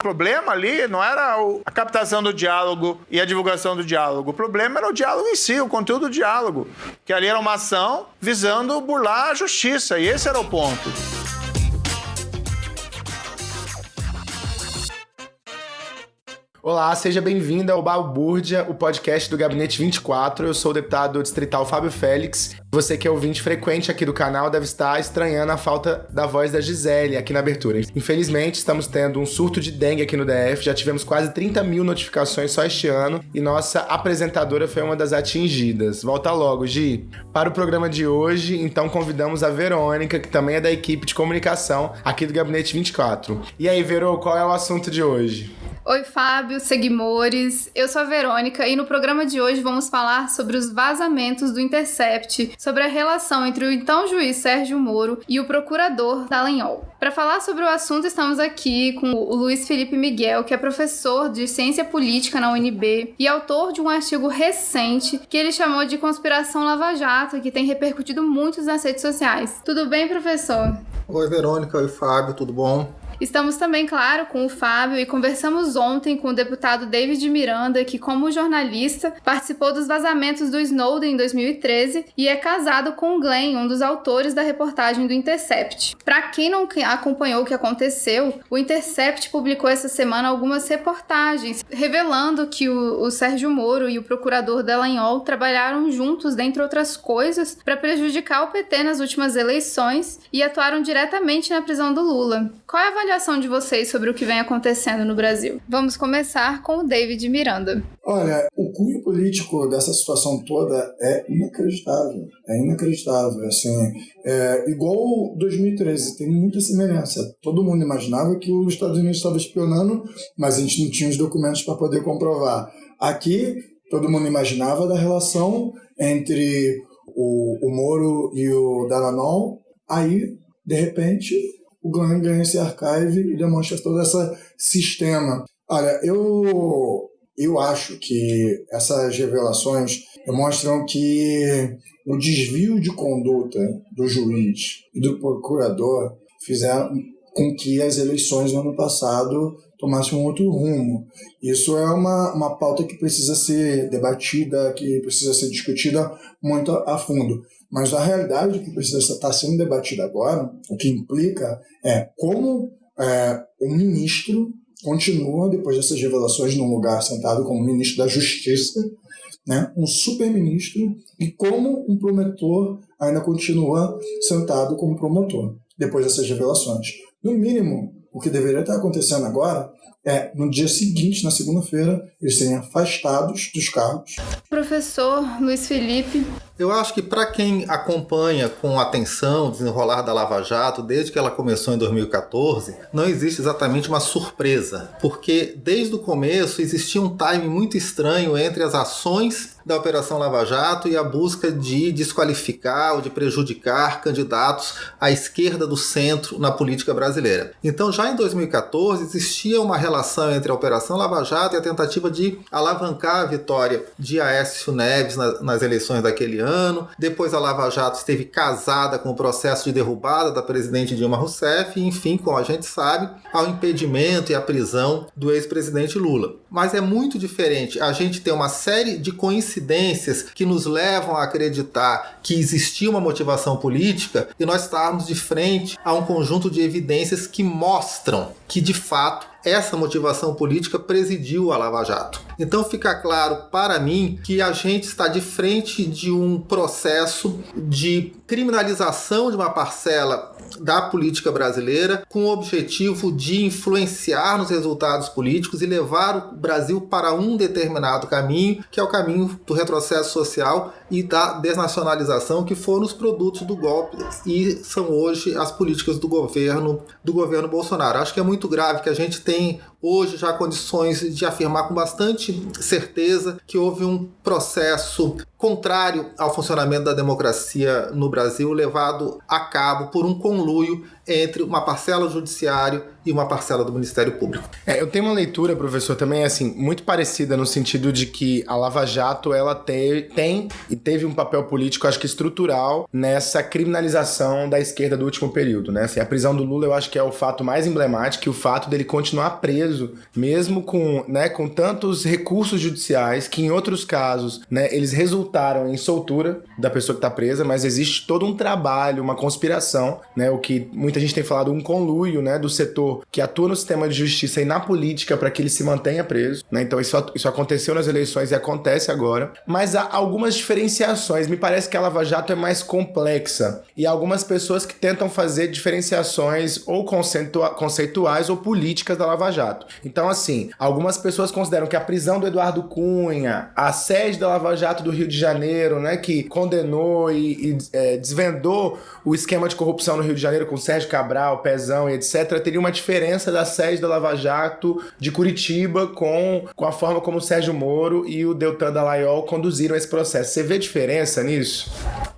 O problema ali não era a captação do diálogo e a divulgação do diálogo. O problema era o diálogo em si, o conteúdo do diálogo. Que ali era uma ação visando burlar a justiça. E esse era o ponto. Olá, seja bem-vindo ao Balbúrdia, o podcast do Gabinete 24. Eu sou o deputado distrital Fábio Félix. Você que é ouvinte frequente aqui do canal deve estar estranhando a falta da voz da Gisele aqui na abertura. Infelizmente, estamos tendo um surto de dengue aqui no DF. Já tivemos quase 30 mil notificações só este ano e nossa apresentadora foi uma das atingidas. Volta logo, Gi. Para o programa de hoje, então convidamos a Verônica, que também é da equipe de comunicação aqui do Gabinete 24. E aí, Verô, qual é o assunto de hoje? Oi, Fábio, seguimores. Eu sou a Verônica e no programa de hoje vamos falar sobre os vazamentos do Intercept, sobre a relação entre o então juiz Sérgio Moro e o procurador Dallagnol. Para falar sobre o assunto, estamos aqui com o Luiz Felipe Miguel, que é professor de Ciência Política na UNB e autor de um artigo recente que ele chamou de Conspiração Lava Jato, que tem repercutido muito nas redes sociais. Tudo bem, professor? Oi, Verônica. Oi, Fábio. Tudo bom? Estamos também, claro, com o Fábio e conversamos ontem com o deputado David Miranda, que, como jornalista, participou dos vazamentos do Snowden em 2013 e é casado com Glenn, um dos autores da reportagem do Intercept. Para quem não acompanhou o que aconteceu, o Intercept publicou essa semana algumas reportagens revelando que o, o Sérgio Moro e o procurador Delanhol trabalharam juntos, dentre outras coisas, para prejudicar o PT nas últimas eleições e atuaram diretamente na prisão do Lula. Qual é a avaliação de vocês sobre o que vem acontecendo no Brasil? Vamos começar com o David Miranda. Olha, o cunho político dessa situação toda é inacreditável. É inacreditável. Assim, é igual 2013, tem muita semelhança. Todo mundo imaginava que os Estados Unidos estavam espionando, mas a gente não tinha os documentos para poder comprovar. Aqui, todo mundo imaginava da relação entre o, o Moro e o Dallagnol. Aí, de repente, o Glenn ganha esse archive e demonstra todo esse sistema. Olha, eu, eu acho que essas revelações demonstram que o desvio de conduta do juiz e do procurador fizeram com que as eleições no ano passado tomassem um outro rumo. Isso é uma, uma pauta que precisa ser debatida, que precisa ser discutida muito a fundo. Mas a realidade que precisa estar sendo debatida agora, o que implica é como é, o ministro continua, depois dessas revelações, num lugar sentado como ministro da Justiça, né, um super-ministro, e como um promotor ainda continua sentado como promotor, depois dessas revelações. No mínimo, o que deveria estar acontecendo agora é, no dia seguinte, na segunda-feira, eles serem afastados dos cargos. Professor Luiz Felipe, eu acho que para quem acompanha com atenção o desenrolar da Lava Jato desde que ela começou em 2014, não existe exatamente uma surpresa, porque desde o começo existia um time muito estranho entre as ações da Operação Lava Jato e a busca de desqualificar ou de prejudicar candidatos à esquerda do centro na política brasileira. Então, já em 2014, existia uma relação entre a Operação Lava Jato e a tentativa de alavancar a vitória de Aécio Neves nas eleições daquele ano ano. Depois a Lava Jato esteve casada com o processo de derrubada da presidente Dilma Rousseff e, enfim, como a gente sabe, ao impedimento e à prisão do ex-presidente Lula. Mas é muito diferente a gente ter uma série de coincidências que nos levam a acreditar que existia uma motivação política e nós estarmos de frente a um conjunto de evidências que mostram que, de fato, essa motivação política presidiu a Lava Jato. Então fica claro para mim que a gente está de frente de um processo de criminalização de uma parcela da política brasileira com o objetivo de influenciar nos resultados políticos e levar o Brasil para um determinado caminho, que é o caminho do retrocesso social e da desnacionalização, que foram os produtos do golpe e são hoje as políticas do governo do governo Bolsonaro. Acho que é muito grave que a gente tem hoje já condições de afirmar com bastante certeza que houve um processo contrário ao funcionamento da democracia no Brasil, levado a cabo por um conluio entre uma parcela do judiciário e uma parcela do Ministério Público. É, eu tenho uma leitura, professor, também assim, muito parecida no sentido de que a Lava Jato ela te, tem e teve um papel político, acho que estrutural, nessa criminalização da esquerda do último período, né? Assim, a prisão do Lula eu acho que é o fato mais emblemático e o fato dele continuar preso preso, mesmo com, né, com tantos recursos judiciais que em outros casos, né, eles resultaram em soltura da pessoa que está presa, mas existe todo um trabalho, uma conspiração, né, o que muita gente tem falado um conluio, né, do setor que atua no sistema de justiça e na política para que ele se mantenha preso, né? Então isso, isso aconteceu nas eleições e acontece agora, mas há algumas diferenciações. Me parece que a Lava Jato é mais complexa e algumas pessoas que tentam fazer diferenciações ou conceituais ou políticas da Lava Jato. Então, assim, algumas pessoas consideram que a prisão do Eduardo Cunha, a sede da Lava Jato do Rio de Janeiro, né, que condenou e, e é, desvendou o esquema de corrupção no Rio de Janeiro com Sérgio Cabral, Pezão e etc., teria uma diferença da sede da Lava Jato de Curitiba com, com a forma como o Sérgio Moro e o Deltan Dallagnol conduziram esse processo. Você vê diferença nisso?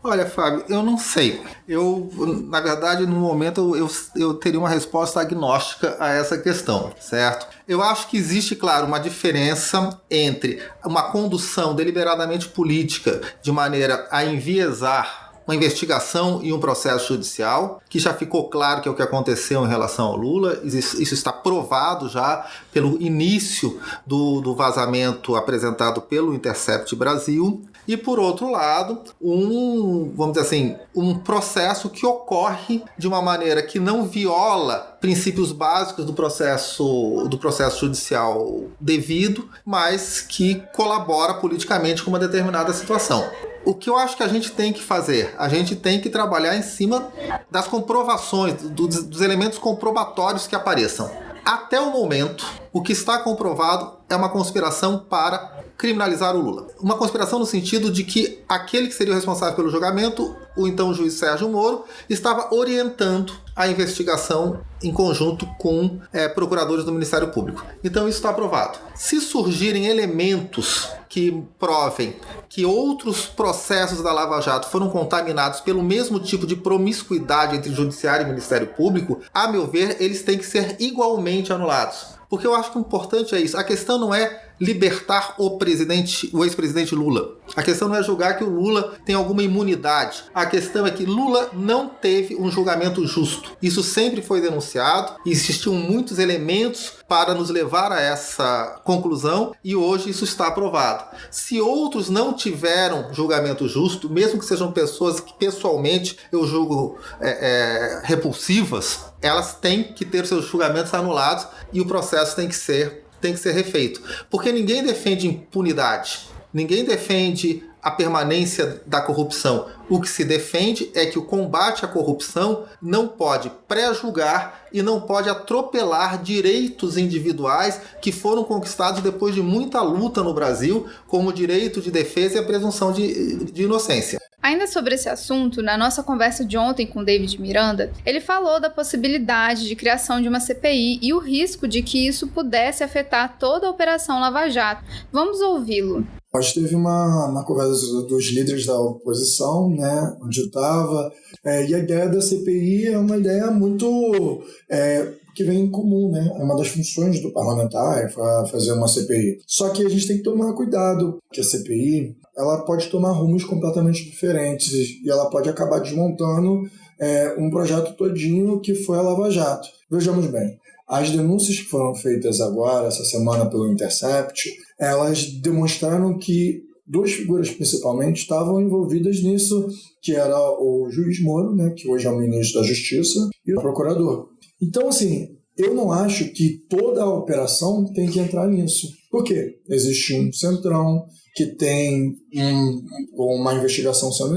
Olha, Fábio, eu não sei. Eu, na verdade, no momento eu, eu teria uma resposta agnóstica a essa questão, certo? Eu acho que existe, claro, uma diferença entre uma condução deliberadamente política de maneira a enviesar uma investigação e um processo judicial, que já ficou claro que é o que aconteceu em relação ao Lula. Isso está provado já pelo início do, do vazamento apresentado pelo Intercept Brasil e por outro lado, um, vamos dizer assim, um processo que ocorre de uma maneira que não viola princípios básicos do processo do processo judicial devido, mas que colabora politicamente com uma determinada situação. O que eu acho que a gente tem que fazer? A gente tem que trabalhar em cima das comprovações, dos, dos elementos comprobatórios que apareçam. Até o momento, o que está comprovado é uma conspiração para criminalizar o Lula. Uma conspiração no sentido de que aquele que seria o responsável pelo julgamento, o então juiz Sérgio Moro, estava orientando a investigação em conjunto com é, procuradores do Ministério Público. Então isso está aprovado. Se surgirem elementos que provem que outros processos da Lava Jato foram contaminados pelo mesmo tipo de promiscuidade entre Judiciário e Ministério Público, a meu ver, eles têm que ser igualmente anulados. Porque eu acho que o importante é isso. A questão não é libertar o presidente, o ex-presidente Lula. A questão não é julgar que o Lula tem alguma imunidade. A questão é que Lula não teve um julgamento justo. Isso sempre foi denunciado. Existiam muitos elementos para nos levar a essa conclusão e hoje isso está aprovado. Se outros não tiveram julgamento justo, mesmo que sejam pessoas que pessoalmente eu julgo é, é, repulsivas, elas têm que ter seus julgamentos anulados e o processo tem que ser tem que ser refeito. Porque ninguém defende impunidade, ninguém defende a permanência da corrupção. O que se defende é que o combate à corrupção não pode pré-julgar e não pode atropelar direitos individuais que foram conquistados depois de muita luta no Brasil, como o direito de defesa e a presunção de, de inocência. Ainda sobre esse assunto, na nossa conversa de ontem com David Miranda, ele falou da possibilidade de criação de uma CPI e o risco de que isso pudesse afetar toda a Operação Lava Jato. Vamos ouvi-lo. Hoje teve uma, uma conversa dos líderes da oposição, né, onde eu estava, é, e a ideia da CPI é uma ideia muito é, que vem em comum, né? É uma das funções do parlamentar é fazer uma CPI. Só que a gente tem que tomar cuidado, que a CPI ela pode tomar rumos completamente diferentes e ela pode acabar desmontando é, um projeto todinho que foi a Lava Jato. Vejamos bem, as denúncias que foram feitas agora, essa semana, pelo Intercept, elas demonstraram que duas figuras principalmente estavam envolvidas nisso, que era o juiz Moro, né, que hoje é o ministro da Justiça, e o procurador. Então, assim, eu não acho que toda a operação tem que entrar nisso. Por quê? Existe um centrão que tem um, uma investigação sendo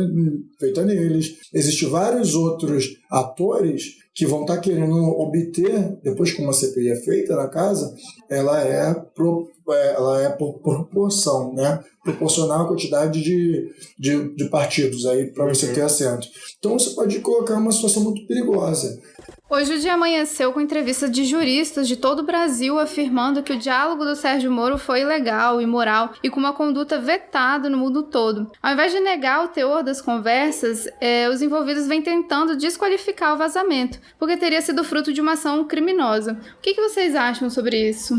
feita neles. Existem vários outros atores que vão estar tá querendo obter, depois que uma CPI é feita na casa, ela é, pro, é, ela é por proporção, né? Proporcional à quantidade de, de, de partidos aí para você uhum. ter assento. Então você pode colocar uma situação muito perigosa. Hoje o dia amanheceu com entrevistas de juristas de todo o Brasil afirmando que o diálogo do Sérgio Moro foi ilegal, imoral e com uma conduta vetada no mundo todo. Ao invés de negar o teor das conversas, eh, os envolvidos vêm tentando desqualificar o vazamento, porque teria sido fruto de uma ação criminosa. O que, que vocês acham sobre isso?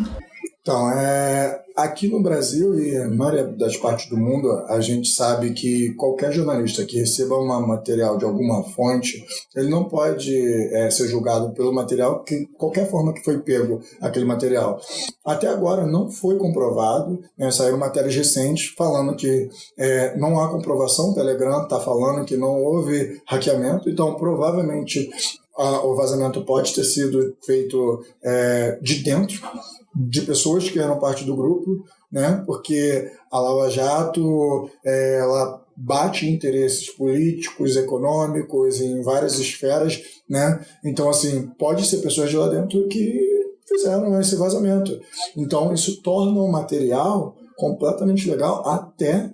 Então, é, aqui no Brasil e na maioria das partes do mundo, a gente sabe que qualquer jornalista que receba um material de alguma fonte, ele não pode é, ser julgado pelo material, que qualquer forma que foi pego aquele material. Até agora não foi comprovado, né, saíram matérias recentes falando que é, não há comprovação, o Telegram está falando que não houve hackeamento, então provavelmente o vazamento pode ter sido feito é, de dentro de pessoas que eram parte do grupo, né? Porque a Lava Jato é, ela bate interesses políticos, econômicos em várias esferas, né? Então assim pode ser pessoas de lá dentro que fizeram esse vazamento. Então isso torna o material completamente legal até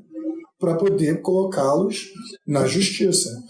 para poder colocá-los na justiça.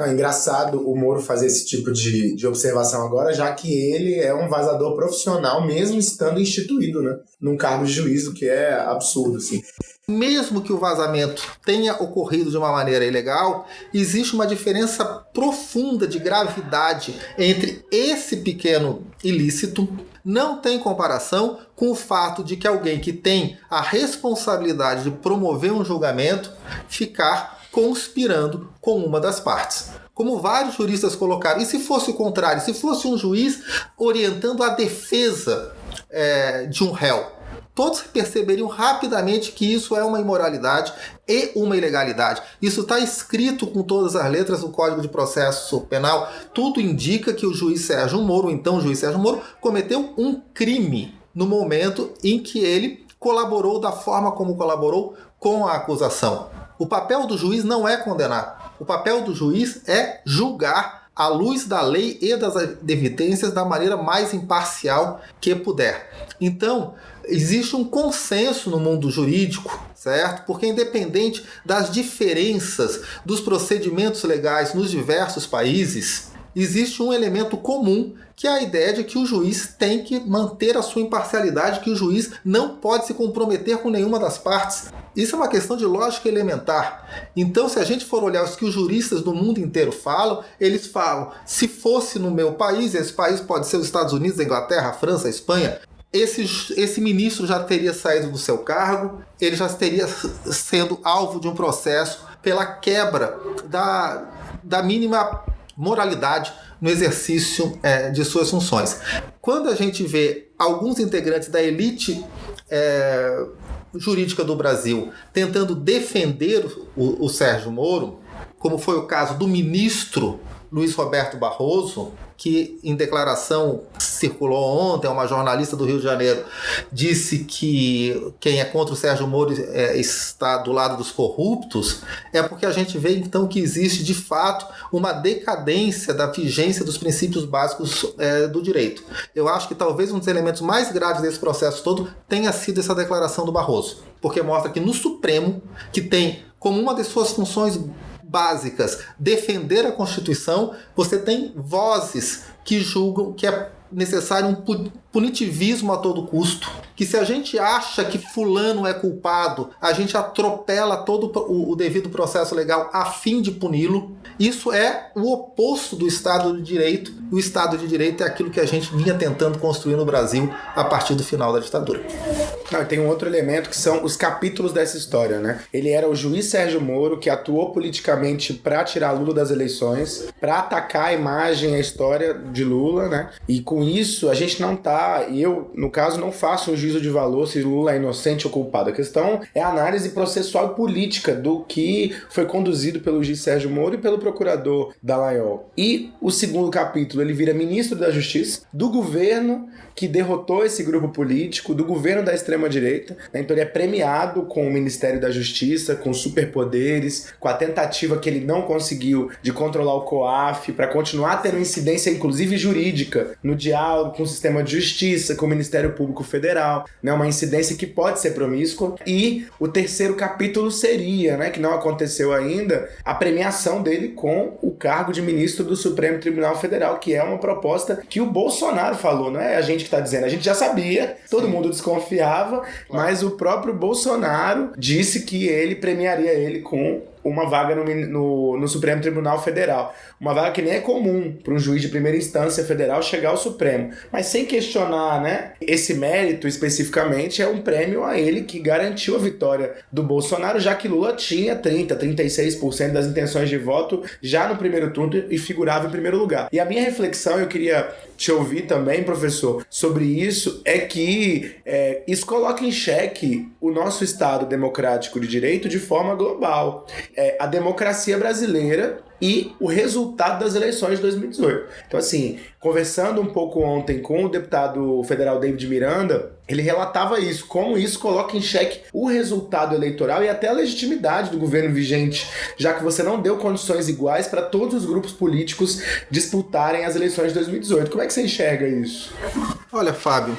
É engraçado o Moro fazer esse tipo de, de observação agora, já que ele é um vazador profissional, mesmo estando instituído, né? Num cargo de juízo, que é absurdo, assim. Mesmo que o vazamento tenha ocorrido de uma maneira ilegal, existe uma diferença profunda de gravidade entre esse pequeno ilícito não tem comparação com o fato de que alguém que tem a responsabilidade de promover um julgamento ficar conspirando com uma das partes. Como vários juristas colocaram, e se fosse o contrário, se fosse um juiz orientando a defesa é, de um réu, todos perceberiam rapidamente que isso é uma imoralidade e uma ilegalidade. Isso está escrito com todas as letras no Código de Processo Penal. Tudo indica que o juiz Sérgio Moro, então o juiz Sérgio Moro, cometeu um crime no momento em que ele colaborou da forma como colaborou com a acusação. O papel do juiz não é condenar. O papel do juiz é julgar à luz da lei e das evidências da maneira mais imparcial que puder. Então, existe um consenso no mundo jurídico, certo? Porque independente das diferenças dos procedimentos legais nos diversos países, existe um elemento comum que é a ideia de que o juiz tem que manter a sua imparcialidade, que o juiz não pode se comprometer com nenhuma das partes. Isso é uma questão de lógica elementar. Então, se a gente for olhar os que os juristas do mundo inteiro falam, eles falam: se fosse no meu país, esse país pode ser os Estados Unidos, a Inglaterra, a França, a Espanha, esse, esse ministro já teria saído do seu cargo, ele já teria sendo alvo de um processo pela quebra da, da mínima moralidade no exercício é, de suas funções. Quando a gente vê alguns integrantes da elite é, jurídica do Brasil tentando defender o, o Sérgio Moro, como foi o caso do ministro Luiz Roberto Barroso, que em declaração circulou ontem, uma jornalista do Rio de Janeiro disse que quem é contra o Sérgio Moro é, está do lado dos corruptos, é porque a gente vê então que existe de fato uma decadência da vigência dos princípios básicos é, do direito. Eu acho que talvez um dos elementos mais graves desse processo todo tenha sido essa declaração do Barroso, porque mostra que no Supremo, que tem como uma de suas funções básicas, defender a Constituição, você tem vozes que julgam que é necessário um punitivismo a todo custo. Que se a gente acha que fulano é culpado, a gente atropela todo o, o devido processo legal a fim de puni-lo. Isso é o oposto do Estado de Direito. O Estado de Direito é aquilo que a gente vinha tentando construir no Brasil a partir do final da ditadura. Não, tem um outro elemento que são os capítulos dessa história, né? Ele era o juiz Sérgio Moro que atuou politicamente para tirar Lula das eleições, para atacar a imagem, a história de Lula, né? E com isso a gente não tá eu, no caso, não faço um juízo de valor se Lula é inocente ou culpado. A questão é a análise processual e política do que foi conduzido pelo juiz Sérgio Moro e pelo procurador Dallagnol. E o segundo capítulo, ele vira ministro da Justiça, do governo que derrotou esse grupo político, do governo da extrema-direita. Né? Então ele é premiado com o Ministério da Justiça, com superpoderes, com a tentativa que ele não conseguiu de controlar o COAF, para continuar tendo incidência, inclusive jurídica, no diálogo com o sistema de justiça, com o Ministério Público Federal. Né? Uma incidência que pode ser promíscua. E o terceiro capítulo seria, né, que não aconteceu ainda, a premiação dele com o cargo de ministro do Supremo Tribunal Federal, que é uma proposta que o Bolsonaro falou, não é a gente que está dizendo. A gente já sabia, todo Sim. mundo desconfiava, claro. mas o próprio Bolsonaro disse que ele premiaria ele com uma vaga no, no, no, Supremo Tribunal Federal. Uma vaga que nem é comum para um juiz de primeira instância federal chegar ao Supremo. Mas sem questionar, né? Esse mérito especificamente é um prêmio a ele que garantiu a vitória do Bolsonaro, já que Lula tinha 30, 36% das intenções de voto já no primeiro turno e figurava em primeiro lugar. E a minha reflexão, eu queria te ouvir também, professor, sobre isso, é que é, isso coloca em xeque o nosso Estado democrático de direito de forma global. É, a democracia brasileira e o resultado das eleições de 2018. Então, assim, conversando um pouco ontem com o deputado federal David Miranda, ele relatava isso, como isso coloca em xeque o resultado eleitoral e até a legitimidade do governo vigente, já que você não deu condições iguais para todos os grupos políticos disputarem as eleições de 2018. Como é que você enxerga isso? Olha, Fábio,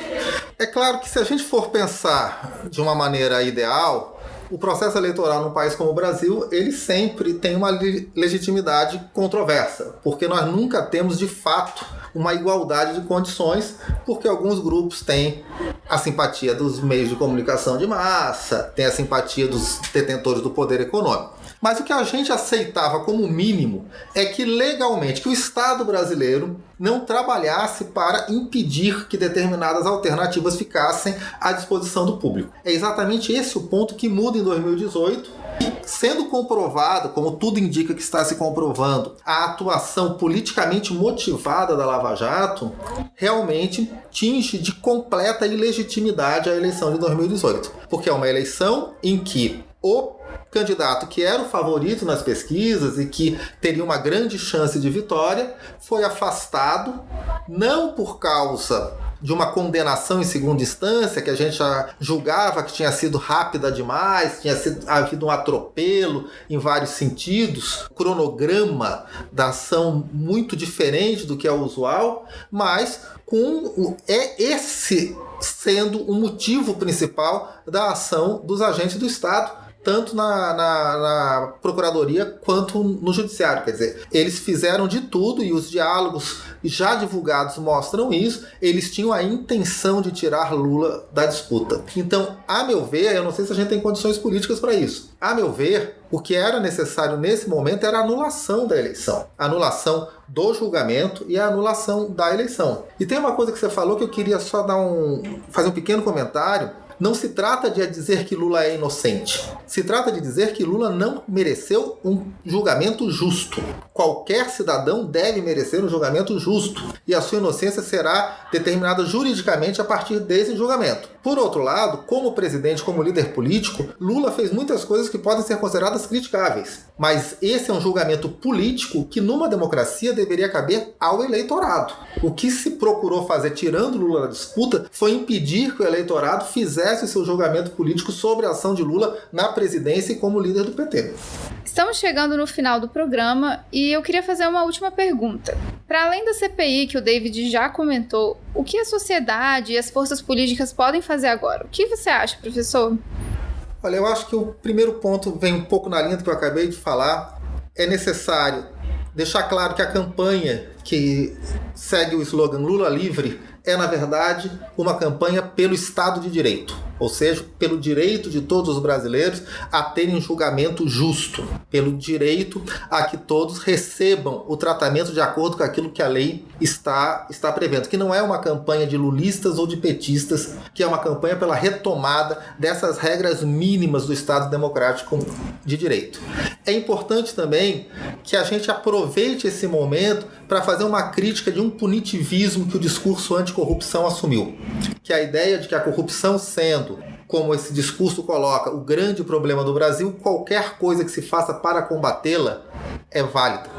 é claro que se a gente for pensar de uma maneira ideal, o processo eleitoral num país como o Brasil, ele sempre tem uma legitimidade controversa, porque nós nunca temos de fato uma igualdade de condições, porque alguns grupos têm a simpatia dos meios de comunicação de massa, têm a simpatia dos detentores do poder econômico. Mas o que a gente aceitava como mínimo é que legalmente que o Estado brasileiro não trabalhasse para impedir que determinadas alternativas ficassem à disposição do público. É exatamente esse o ponto que muda em 2018 sendo comprovado, como tudo indica que está se comprovando, a atuação politicamente motivada da Lava Jato, realmente tinge de completa ilegitimidade a eleição de 2018. Porque é uma eleição em que o candidato que era o favorito nas pesquisas e que teria uma grande chance de vitória foi afastado, não por causa de uma condenação em segunda instância, que a gente julgava que tinha sido rápida demais, tinha sido, havido um atropelo em vários sentidos, cronograma da ação muito diferente do que é usual, mas com é esse sendo o motivo principal da ação dos agentes do Estado tanto na, na, na, Procuradoria quanto no Judiciário. Quer dizer, eles fizeram de tudo e os diálogos já divulgados mostram isso. Eles tinham a intenção de tirar Lula da disputa. Então, a meu ver, eu não sei se a gente tem condições políticas para isso. A meu ver, o que era necessário nesse momento era a anulação da eleição, anulação do julgamento e a anulação da eleição. E tem uma coisa que você falou que eu queria só dar um fazer um pequeno comentário não se trata de dizer que Lula é inocente. Se trata de dizer que Lula não mereceu um julgamento justo. Qualquer cidadão deve merecer um julgamento justo e a sua inocência será determinada juridicamente a partir desse julgamento. Por outro lado, como presidente, como líder político, Lula fez muitas coisas que podem ser consideradas criticáveis. Mas esse é um julgamento político que numa democracia deveria caber ao eleitorado. O que se procurou fazer tirando Lula da disputa foi impedir que o eleitorado fizesse seu julgamento político sobre a ação de Lula na presidência e como líder do PT. Estamos chegando no final do programa e eu queria fazer uma última pergunta. Para além da CPI que o David já comentou, o que a sociedade e as forças políticas podem fazer agora? O que você acha, professor? Olha, eu acho que o primeiro ponto vem um pouco na linha do que eu acabei de falar. É necessário deixar claro que a campanha que segue o slogan Lula livre é, na verdade, uma campanha pelo Estado de Direito ou seja, pelo direito de todos os brasileiros a terem um julgamento justo, pelo direito a que todos recebam o tratamento de acordo com aquilo que a lei está, está prevendo, que não é uma campanha de lulistas ou de petistas, que é uma campanha pela retomada dessas regras mínimas do Estado democrático de direito. É importante também que a gente aproveite esse momento para fazer uma crítica de um punitivismo que o discurso anticorrupção assumiu, que a ideia de que a corrupção sendo como esse discurso coloca, o grande problema do Brasil, qualquer coisa que se faça para combatê-la é válida,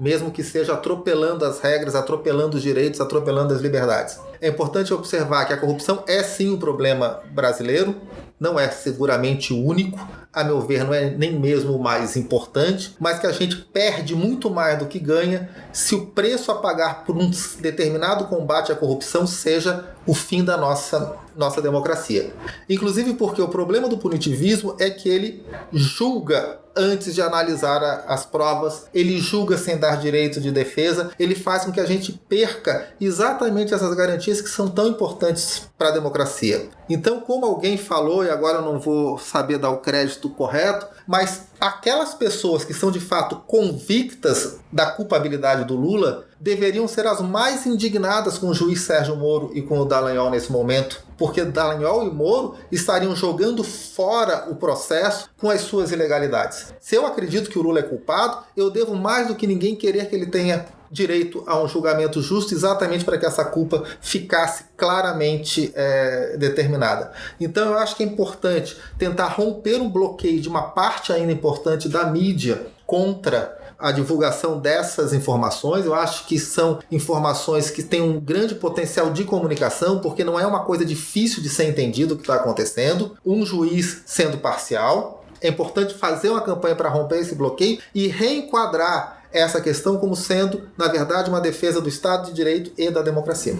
mesmo que seja atropelando as regras, atropelando os direitos, atropelando as liberdades. É importante observar que a corrupção é sim um problema brasileiro, não é seguramente único, a meu ver, não é nem mesmo o mais importante, mas que a gente perde muito mais do que ganha se o preço a pagar por um determinado combate à corrupção seja o fim da nossa, nossa democracia. Inclusive porque o problema do punitivismo é que ele julga antes de analisar a, as provas, ele julga sem dar direito de defesa, ele faz com que a gente perca exatamente essas garantias que são tão importantes para a democracia. Então, como alguém falou, e agora eu não vou saber dar o crédito correto, mas aquelas pessoas que são de fato convictas da culpabilidade do Lula deveriam ser as mais indignadas com o juiz Sérgio Moro e com o Dallagnol nesse momento, porque Dallagnol e Moro estariam jogando fora o processo com as suas ilegalidades. Se eu acredito que o Lula é culpado, eu devo mais do que ninguém querer que ele tenha direito a um julgamento justo exatamente para que essa culpa ficasse claramente é, determinada. Então eu acho que é importante tentar romper um bloqueio de uma parte ainda importante da mídia contra a divulgação dessas informações. Eu acho que são informações que têm um grande potencial de comunicação, porque não é uma coisa difícil de ser entendido o que está acontecendo. Um juiz sendo parcial. É importante fazer uma campanha para romper esse bloqueio e reenquadrar essa questão como sendo, na verdade, uma defesa do Estado de Direito e da democracia.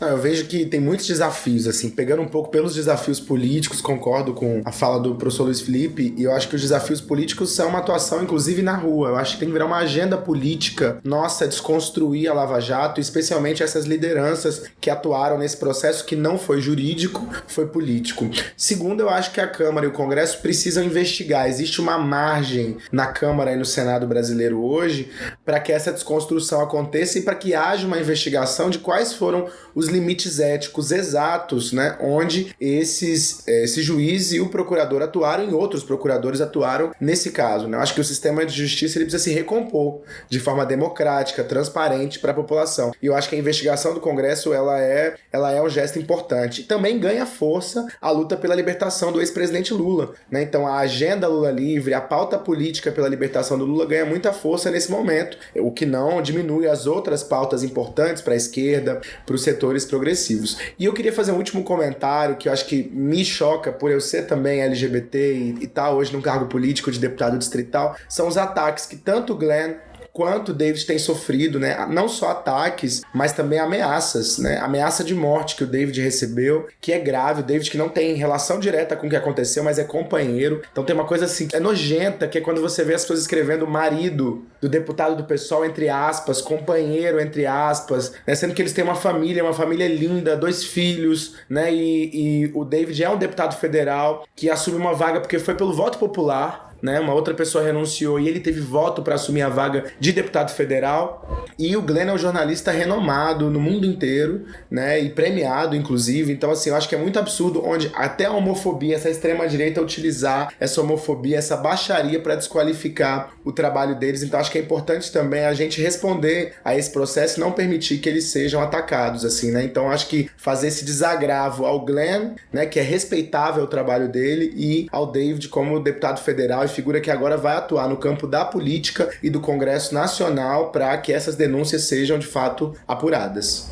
Não, eu vejo que tem muitos desafios, assim, pegando um pouco pelos desafios políticos, concordo com a fala do professor Luiz Felipe, e eu acho que os desafios políticos são uma atuação, inclusive, na rua. Eu acho que tem que virar uma agenda política nossa, desconstruir a Lava Jato, especialmente essas lideranças que atuaram nesse processo que não foi jurídico, foi político. Segundo, eu acho que a Câmara e o Congresso precisam investigar. Existe uma margem na Câmara e no Senado brasileiro hoje para que essa desconstrução aconteça e para que haja uma investigação de quais foram os limites éticos exatos, né, onde esses, eh, esse juiz e o procurador atuaram e outros procuradores atuaram nesse caso. Né? Eu acho que o sistema de justiça ele precisa se recompor de forma democrática, transparente para a população. E eu acho que a investigação do Congresso ela é, ela é um gesto importante. Também ganha força a luta pela libertação do ex-presidente Lula. Né? Então a agenda Lula livre, a pauta política pela libertação do Lula ganha muita força nesse momento, o que não diminui as outras pautas importantes para a esquerda, para os setores progressivos. E eu queria fazer um último comentário que eu acho que me choca por eu ser também LGBT e estar tá hoje num cargo político de deputado distrital, são os ataques que tanto Glenn quanto David tem sofrido, né? Não só ataques, mas também ameaças, né? Ameaça de morte que o David recebeu, que é grave. O David que não tem relação direta com o que aconteceu, mas é companheiro. Então tem uma coisa assim, é nojenta, que é quando você vê as pessoas escrevendo marido do deputado do pessoal, entre aspas, companheiro, entre aspas, né? Sendo que eles têm uma família, uma família linda, dois filhos, né? E, e o David é um deputado federal que assume uma vaga porque foi pelo voto popular, né? Uma outra pessoa renunciou e ele teve voto para assumir a vaga de deputado federal. E o Glenn é um jornalista renomado no mundo inteiro, né? E premiado, inclusive. Então, assim, eu acho que é muito absurdo onde até a homofobia, essa extrema-direita utilizar essa homofobia, essa baixaria para desqualificar o trabalho deles. Então, acho que é importante também a gente responder a esse processo e não permitir que eles sejam atacados, assim, né? Então, acho que fazer esse desagravo ao Glenn, né? Que é respeitável o trabalho dele, e ao David como deputado federal e figura que agora vai atuar no campo da política e do Congresso Nacional para que essas denúncias sejam de fato apuradas.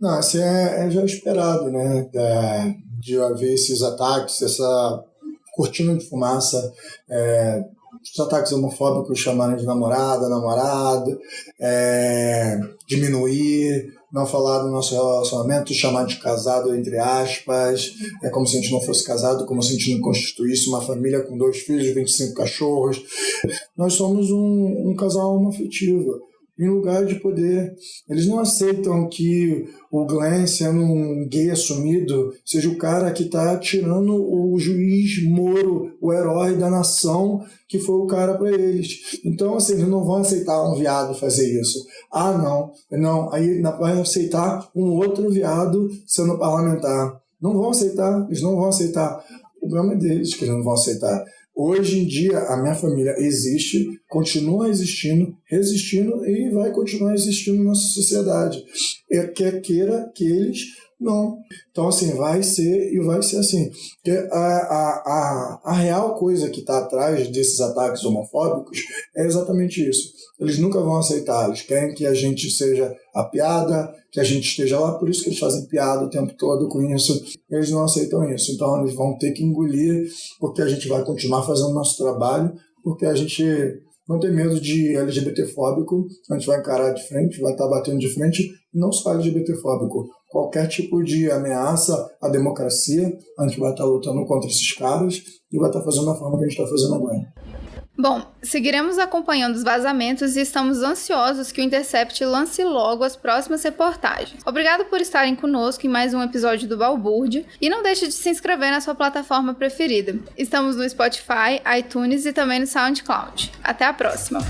Não, assim é, é já esperado, né? É, de haver esses ataques, essa cortina de fumaça, é, os ataques homofóbicos chamarem de namorada, namorado, é, diminuir não falar do nosso relacionamento, chamar de casado, entre aspas, é como se a gente não fosse casado, como se a gente não constituísse uma família com dois filhos, 25 cachorros. Nós somos um, um casal homoafetivo em lugar de poder. Eles não aceitam que o Glenn, sendo um gay assumido, seja o cara que está tirando o juiz Moro, o herói da nação, que foi o cara para eles. Então, assim, eles não vão aceitar um viado fazer isso. Ah, não, não, aí vai aceitar um outro viado sendo parlamentar. Não vão aceitar, eles não vão aceitar. O problema é deles que eles não vão aceitar. Hoje em dia, a minha família existe, continua existindo, resistindo e vai continuar existindo na nossa sociedade. É, quer queira que eles não. Então, assim, vai ser e vai ser assim. A, a, a, a real coisa que está atrás desses ataques homofóbicos é exatamente isso. Eles nunca vão aceitar, eles querem que a gente seja a piada, que a gente esteja lá, por isso que eles fazem piada o tempo todo com isso. Eles não aceitam isso. Então, eles vão ter que engolir, porque a gente vai continuar fazendo nosso trabalho, porque a gente não tem medo de LGBTfóbico, a gente vai encarar de frente, vai estar batendo de frente, não só LGBTfóbico, qualquer tipo de ameaça à democracia, a gente vai estar lutando contra esses caras e vai estar fazendo da forma que a gente está fazendo agora. Bom, seguiremos acompanhando os vazamentos e estamos ansiosos que o Intercept lance logo as próximas reportagens. Obrigado por estarem conosco em mais um episódio do Balbúrdia e não deixe de se inscrever na sua plataforma preferida. Estamos no Spotify, iTunes e também no SoundCloud. Até a próxima!